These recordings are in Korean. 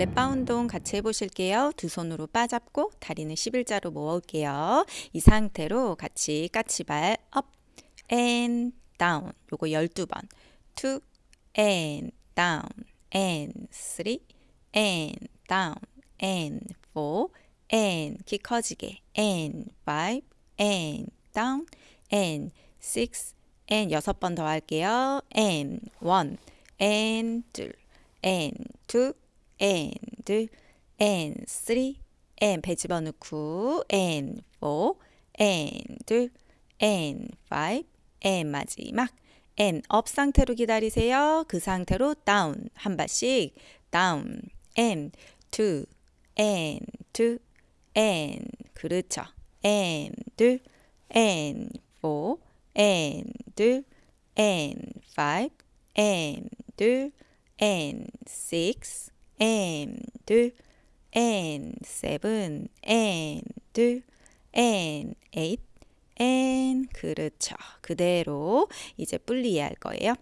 발레 바 운동 같이 해보실게요. 두 손으로 바 잡고 다리는 11자로 모을게요. 이 상태로 같이 까치발 up and down 요거 12번 two and down and three and down and four and 키 커지게 and five and down and six and 여섯 번 더 할게요. and one and 둘 and two and three and 배 집어넣고 and four and and five and 마지막 and up 상태로 기다리세요. 그 상태로 down 한 발씩 down and two and two and 그렇죠. and and four and and five and and six and and seven and and eight and 그렇죠. 그대로 이제 분리해 할 거예요.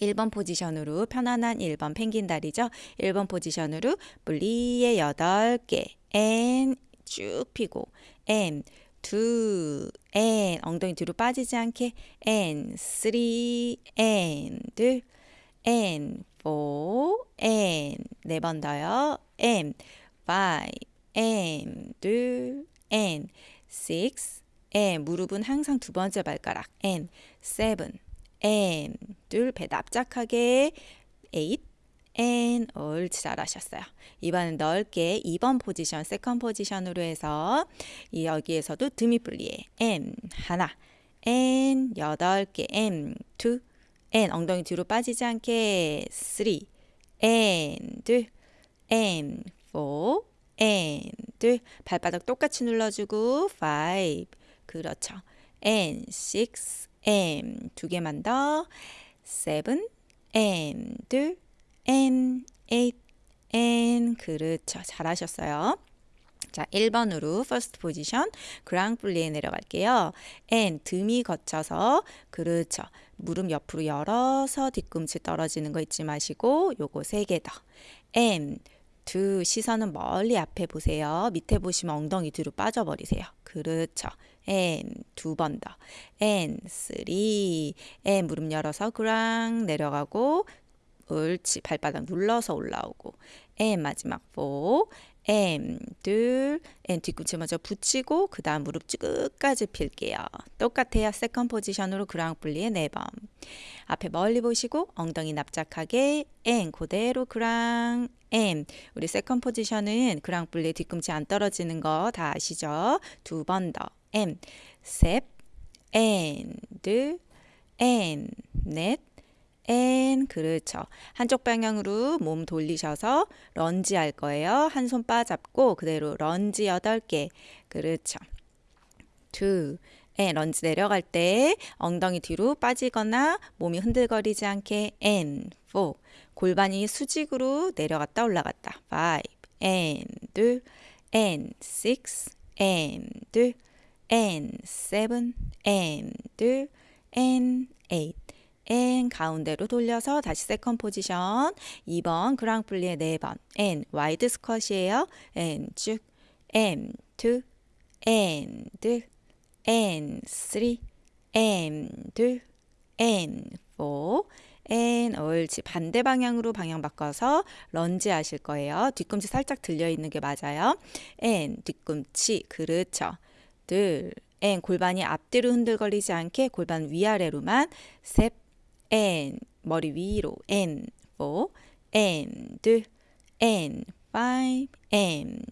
1번 포지션으로 편안한 1번 펭귄 다리죠. 1번 포지션으로 분리에 8개 and 쭉 피고 and two and 엉덩이 뒤로 빠지지 않게 and three and and four and 네번 더요. and five and and six and 무릎은 항상 두 번째 발가락. and seven and 둘배 납작하게. eight and 옳지 잘하셨어요. 이번엔 넓게 2번 포지션, second position으로 해서 여기에서도 demi plié and 하나. and 여덟 개. and two and 엉덩이 뒤로 빠지지 않게 three and and four and 발바닥 똑같이 눌러주고 five 그렇죠. and six and 두 개만 더 seven and and eight and 그렇죠. 잘하셨어요. 자, 1번으로 first position 그랑 플리에 내려갈게요. and 등이 거쳐서 그렇죠. 무릎 옆으로 열어서 뒤꿈치 떨어지는 거 잊지 마시고 요거 세 개 더. and 두 시선은 멀리 앞에 보세요. 밑에 보시면 엉덩이 뒤로 빠져버리세요. 그렇죠. and 두 번 더. and three and 무릎 열어서 grand 내려가고 옳지 발바닥 눌러서 올라오고 and 마지막 4 and 둘 and 뒤꿈치 먼저 붙이고 그 다음 무릎 쭉 끝까지 필게요. 똑같아요. second 포지션으로 grand plié 4번. 앞에 멀리 보시고 엉덩이 납작하게 and 그대로 grand and 우리 second 포지션은 grand plié 뒤꿈치 안 떨어지는 거 다 아시죠? 두 번 더 M 셋 and and 넷 and 그렇죠. 한쪽 방향으로 몸 돌리셔서 런지 할 거예요. 한 손 빠잡고 그대로 런지 8개. 그렇죠. two. and 런지 내려갈 때 엉덩이 뒤로 빠지거나 몸이 흔들거리지 않게 and 골반이 수직으로 내려갔다 올라갔다. Five. And and six. And and and 가운데로 돌려서 다시 세컨 포지션. 2번 그랑플리의 4번. And 와이드 스쿼시에요. And 쭉 and two and and three and and four and 옳지. 반대 방향으로 방향 바꿔서 런지 하실 거예요. 뒤꿈치 살짝 들려 있는 게 맞아요. And 뒤꿈치. 그렇죠. 둘. And 골반이 앞뒤로 흔들거리지 않게 골반 위아래로만 셋 and 머리 위로 and four and and five and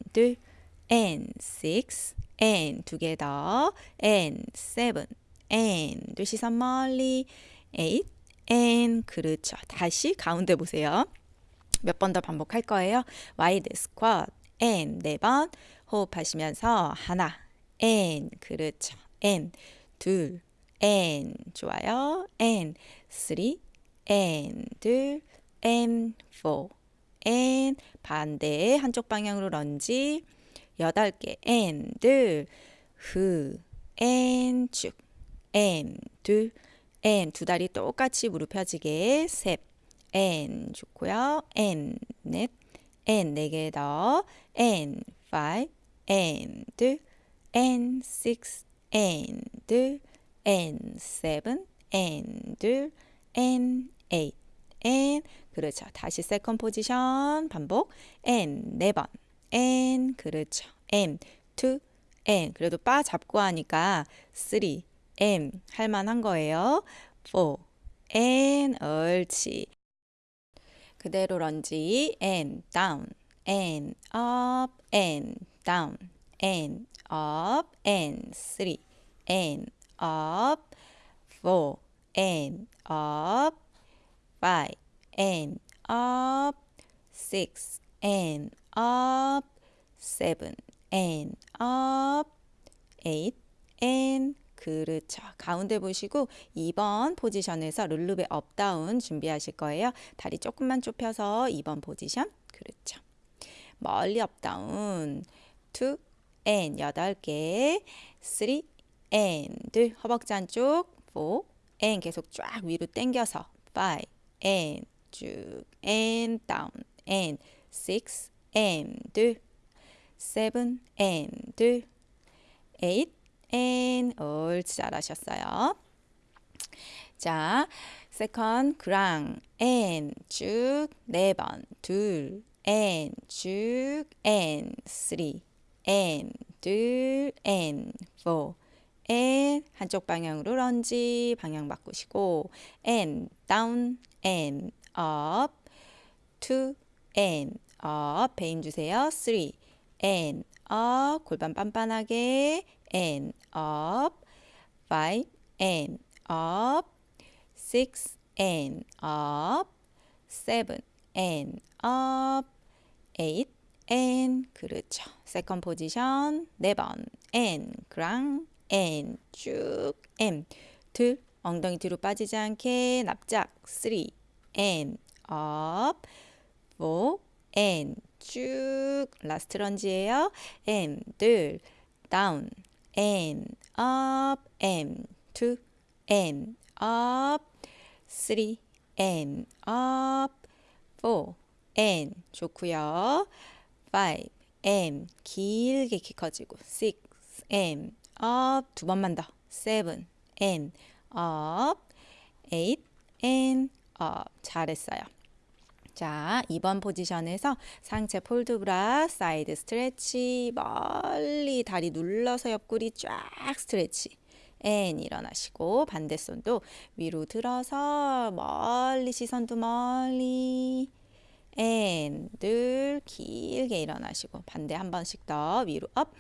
and six and 두 개 더 and seven and 시선 멀리 eight and 그렇죠. 다시 가운데 보세요. 몇 번 더 반복할 거예요. wide squat and 네 번 호흡하시면서 하나 and 그렇죠. and 둘 and 좋아요. and three and 둘 and four and 반대 한쪽 방향으로 런지 여덟 개 and 둘후 and 쭉 and 둘 and 두 다리 똑같이 무릎 펴지게 셋 and 좋고요 and 넷 and 네 개 더, and five, and and six, and and seven, and and eight, and 그렇죠. 다시 세컨 포지션 반복, and 네 번, and 그렇죠. and two, and 그래도 바 잡고 하니까 three, and 할만한 거예요. four, and 옳지. 그대로 런지 and down and up and down and up and three and up four and up five and up six and up seven and up eight and 그렇죠. 가운데 보시고 2번 포지션에서 relevé up down 준비하실 거예요. 다리 조금만 좁혀서 2번 포지션. 그렇죠. 멀리 up down. 2 and 8개. 3 and 허벅지 안쪽. 4 and 계속 쫙 위로 당겨서 5 and 쭉 and down and 6 and 7 and 8 and 옳지 잘하셨어요. 자, second 그랑 and 쭉네 번, 둘 and 쭉 and three and 둘 and four and 한쪽 방향으로 런지 방향 바꾸시고 and down and up two and up 배임 주세요. three and up 골반 빤빤하게 and up, five and up, six and up, seven and up, eight and 그렇죠. 세컨 포지션 네번 and 그랑 and 쭉 and 둘 엉덩이 뒤로 빠지지 않게 납작 three and up, four and 쭉 라스트 런지예요. and 둘 down and up and two and up three and up four and 좋고요. five and 길게 키 커지고 six and up 두 번만 더 seven and up eight and up 잘했어요. 자, 2번 포지션에서 상체 port de bras, side stretch, 멀리 다리 눌러서 옆구리 쫙 stretch. and 일어나시고 반대 손도 위로 들어서 멀리 시선도 멀리 and 둘 길게 일어나시고 반대 한 번씩 더 위로 up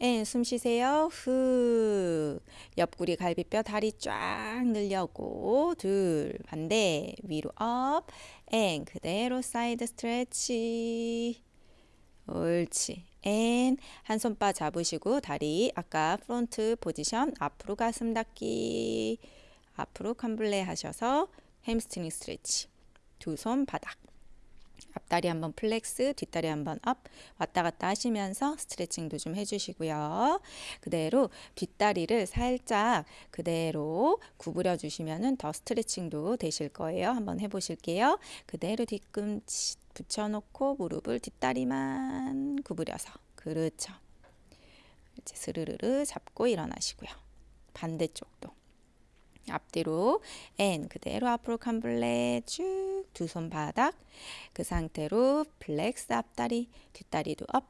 and, 숨 쉬세요. 후. 옆구리 갈비뼈 다리 쫙 늘려고. 둘. 반대. 위로 up. and. 그대로 side stretch. 옳지. and. 한 손바 잡으시고 다리 아까 front 포지션 앞으로 가슴 닫기. 앞으로 cambré 하셔서 hamstring stretch. 두 손 바닥. 앞다리 한번 flex, 뒷다리 한번 up, 왔다 갔다 하시면서 스트레칭도 좀 해주시고요. 그대로 뒷다리를 살짝 그대로 구부려 주시면은 더 스트레칭도 되실 거예요. 한번 해보실게요. 그대로 뒤꿈치 붙여놓고 무릎을 뒷다리만 구부려서 그렇죠. 이제 스르르르 잡고 일어나시고요. 반대쪽도. 앞뒤로 and 그대로 앞으로 cambré 쭉 두 손 바닥 그 상태로 flex 앞다리 뒷다리도 up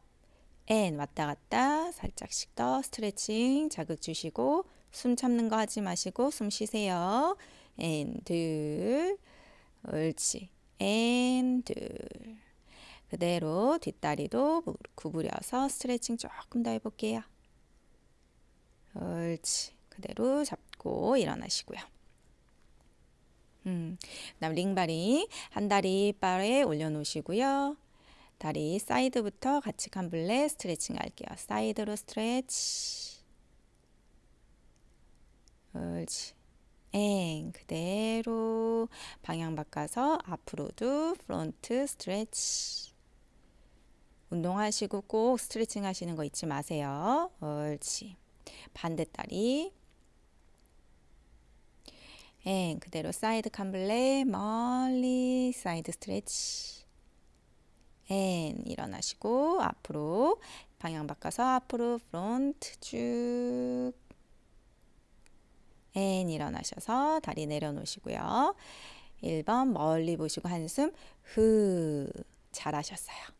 and 왔다 갔다 살짝씩 더 스트레칭 자극 주시고 숨 참는 거 하지 마시고 숨 쉬세요. and 둘 옳지. and 둘. 그대로 뒷다리도 구부려서 스트레칭 조금 더 해볼게요. 옳지. 그대로 잡고 일어나시고요. 음, 그다음 링바리 한 다리 바에 올려놓으시고요. 다리 side부터 같이 cambré 스트레칭 할게요. side로 stretch. 옳지. and 그대로 방향 바꿔서 앞으로도 front stretch. 운동하시고 꼭 스트레칭 하시는 거 잊지 마세요. 옳지. 반대 다리 and 그대로 side cambré 멀리 side stretch and 일어나시고 앞으로 방향 바꿔서 앞으로 front 쭉 앤 일어나셔서 다리 내려놓으시고요. 1번 멀리 보시고 한숨 후 잘하셨어요.